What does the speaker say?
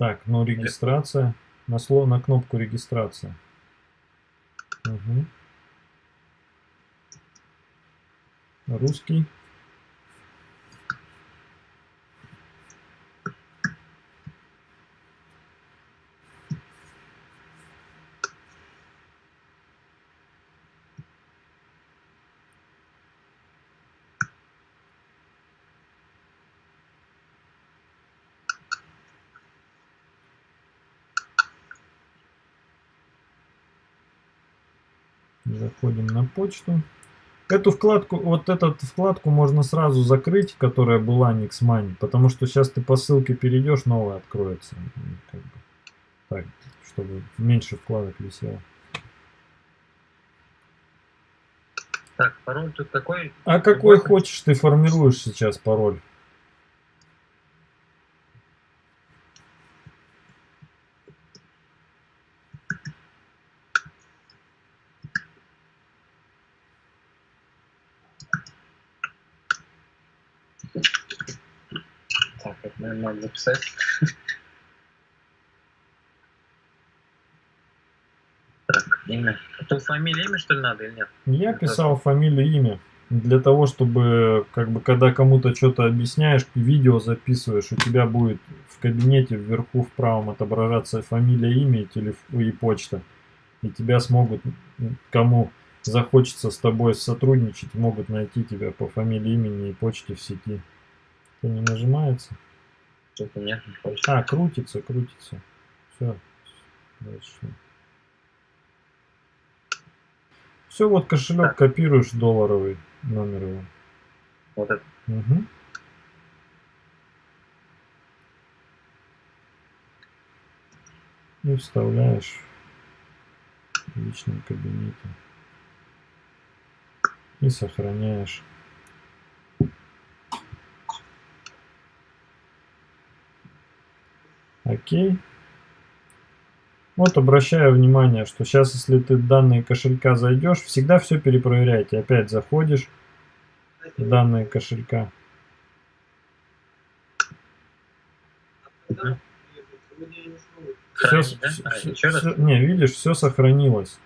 Так, ну регистрация. На слово на кнопку регистрация. Угу. Русский. Заходим на почту. Эту вкладку, вот эту вкладку можно сразу закрыть, которая была Nixmoney, потому что сейчас ты по ссылке перейдешь, новая откроется. Бы, так, чтобы меньше вкладок висело. Так, пароль тут такой. А какой хочешь ты формируешь сейчас пароль? Наверное, надо записать. Так, имя. То фамилия, имя, что ли, надо или нет? Я писал фамилию, имя. Для того, чтобы, как бы, когда кому-то что-то объясняешь, видео записываешь, у тебя будет в кабинете вверху в правом отображаться фамилия, имя и, телеф... и почта. И тебя смогут, кому захочется с тобой сотрудничать, могут найти тебя по фамилии, имени и почте в сети. Это не нажимается? Что-то нет, не хочет. А, крутится, крутится. Все. Дальше. Все, вот кошелек так. копируешь долларовый номер его. Вот это. Угу. И вставляешь в личном кабинете. И сохраняешь. Окей. Вот обращаю внимание, что сейчас, если ты в данные кошелька зайдешь, всегда все перепроверяйте. Опять заходишь в данные кошелька. Все, все, все, не, видишь, все сохранилось.